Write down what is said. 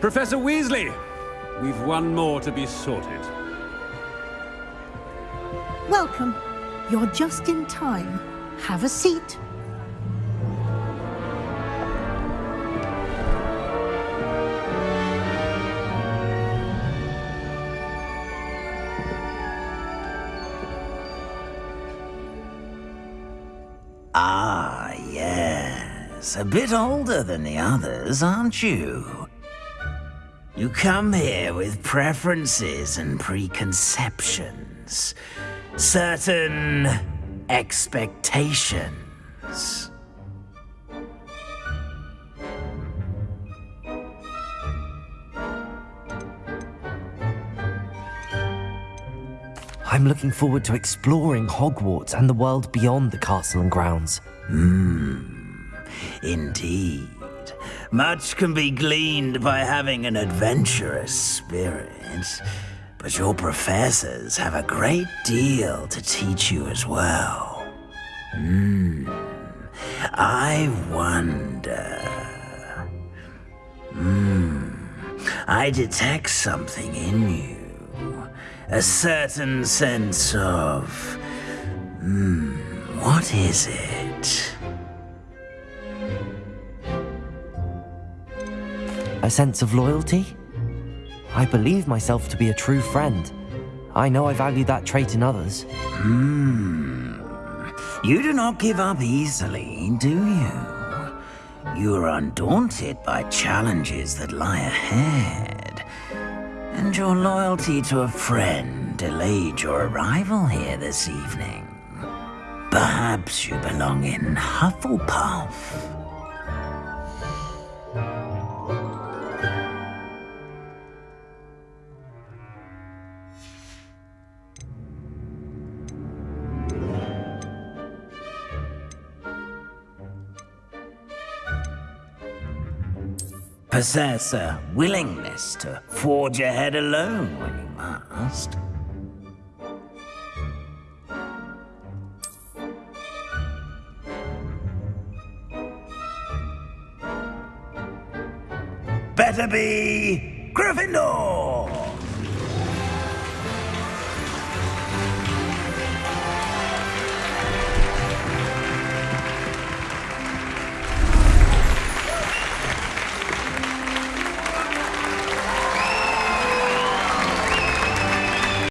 Professor Weasley, we've one more to be sorted. Welcome. You're just in time. Have a seat. Ah, yes. A bit older than the others, aren't you? You come here with preferences and preconceptions. Certain expectations. I'm looking forward to exploring Hogwarts and the world beyond the castle and grounds. Hmm, Indeed. Much can be gleaned by having an adventurous spirit. But your professors have a great deal to teach you as well. Hmm. I wonder. Hmm. I detect something in you. A certain sense of. Hmm. What is it? A sense of loyalty? I believe myself to be a true friend. I know I value that trait in others. Hmm. You do not give up easily, do you? You are undaunted by challenges that lie ahead. And your loyalty to a friend delayed your arrival here this evening. Perhaps you belong in Hufflepuff. Possess a willingness to forge ahead alone when you must. Better be Gryffindor!